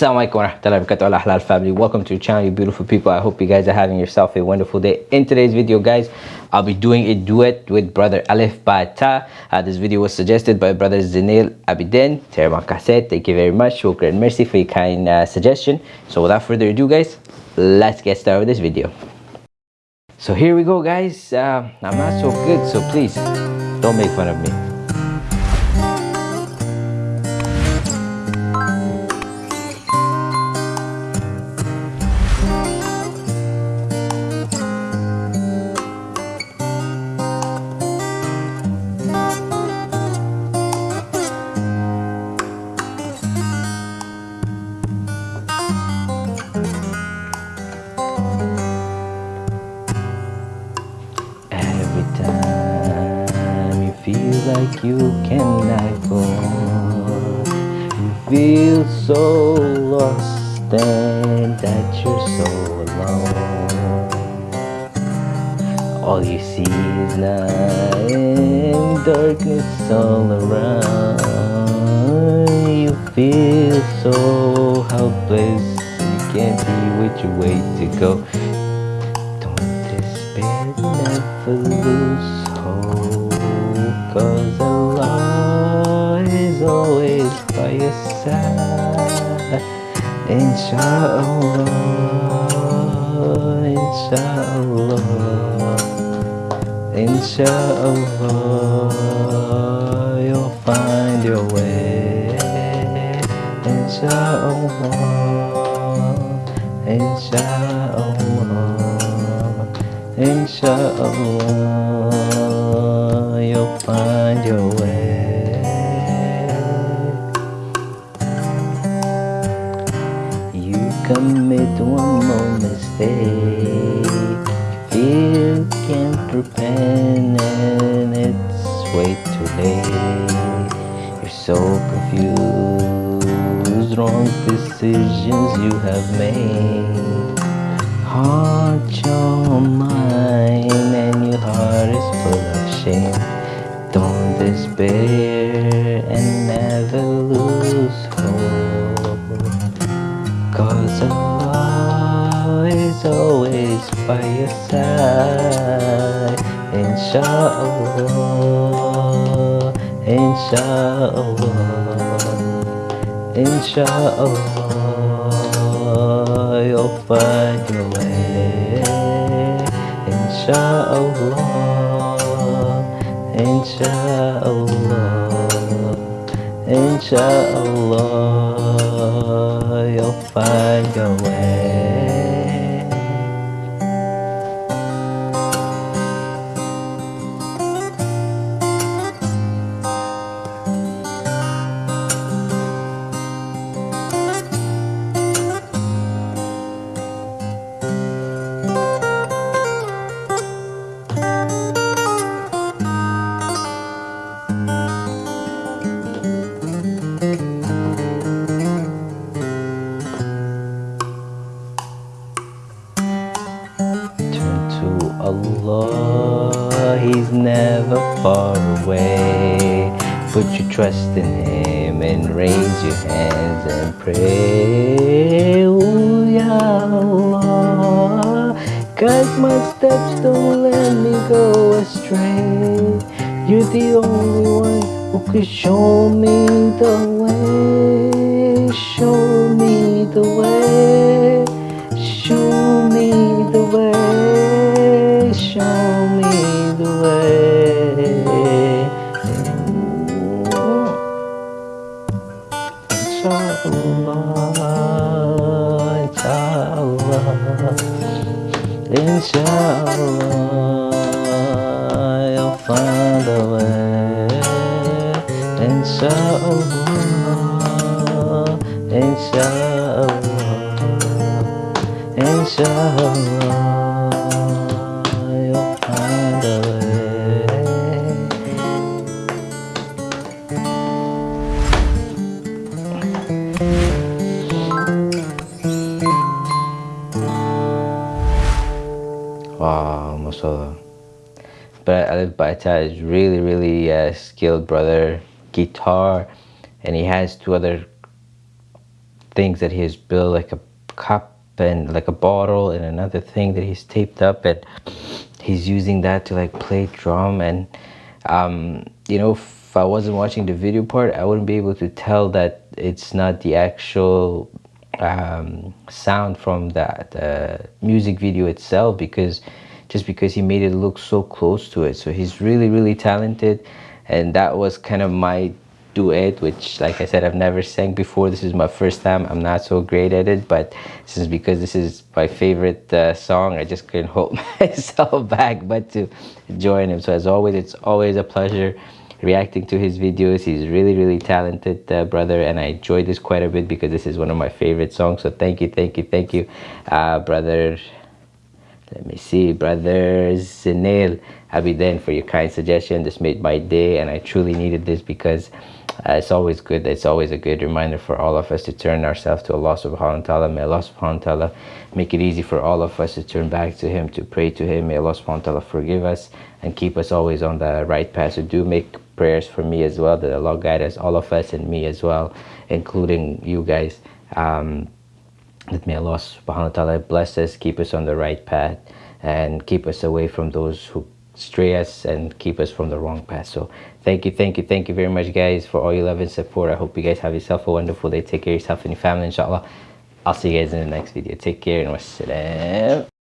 Assalamualaikum warahmatullahi wabarakatuh. Halal family. Welcome to the channel you beautiful people. I hope you guys are having yourself a wonderful day. In today's video guys I'll be doing a duet with brother Alip Ba Ta. Uh, this video was suggested by brother Zinil Abidin. Terima thank you very much. Shukran mercy for your kind uh, suggestion. So without further ado guys let's get started with this video. So here we go guys. Uh, I'm not so good so please don't make fun of me like you cannot go you feel so lost and that you're so alone. All you see is night and darkness all around. You feel so helpless, you can't see which way to go. Don't despair, never lose hope by your side Inshallah, inshallah Inshallah, you'll find your way. Inshallah, inshallah Inshallah, you'll find commit one more mistake, you can't repent, and it's way too late. You're so confused, wrong decisions you have made. Heart your mind and your heart is full of shame. Don't despair Inshallah, inshallah, inshallah, you'll find your way. Inshallah, inshallah, inshallah, you'll find your way. Allah, He's never far away. Put your trust in Him and raise your hands and pray. Ooh, Ya Allah, guide my steps, don't let me go astray. You're the only one who could show me the way. Find a way. Inshallah, inshallah. Inshallah, you'll find a way. Wow, mashallah. But Alip Ba Ta is really, really uh, skilled brother, guitar, and he has two other things that he has built like a cup and like a bottle and another thing that he's taped up and he's using that to like play drum. And um, you know if I wasn't watching the video part I wouldn't be able to tell that it's not the actual um, sound from that uh, music video itself because just because he made it look so close to it. So he's really really talented. And that was kind of my duet which like i said i've never sang before. This is my first time. I'm not so great at it but is because this is my favorite uh, song. I just couldn't hold myself back but to join him. So as always it's always a pleasure reacting to his videos. He's really really talented uh, brother and i enjoyed this quite a bit because this is one of my favorite songs. So thank you thank you thank you uh, brother let me see brother Zinil Abidin for your kind suggestion. This made my day and I truly needed this because uh, it's always good. It's always a good reminder for all of us to turn ourselves to Allah subhanahu wa ta'ala. May Allah subhanahu wa ta'ala make it easy for all of us to turn back to him to pray to him. May Allah subhanahu wa ta'ala forgive us and keep us always on the right path. So do make prayers for me as well. That Allah guide us all of us and me as well including you guys. Um, that may Allah subhanahu wa ta'ala bless us, keep us on the right path, and keep us away from those who stray us and keep us from the wrong path. So thank you, thank you, thank you very much guys for all your love and support. I hope you guys have yourself a wonderful day. Take care of yourself and your family, inshallah. I'll see you guys in the next video. Take care and wassalam.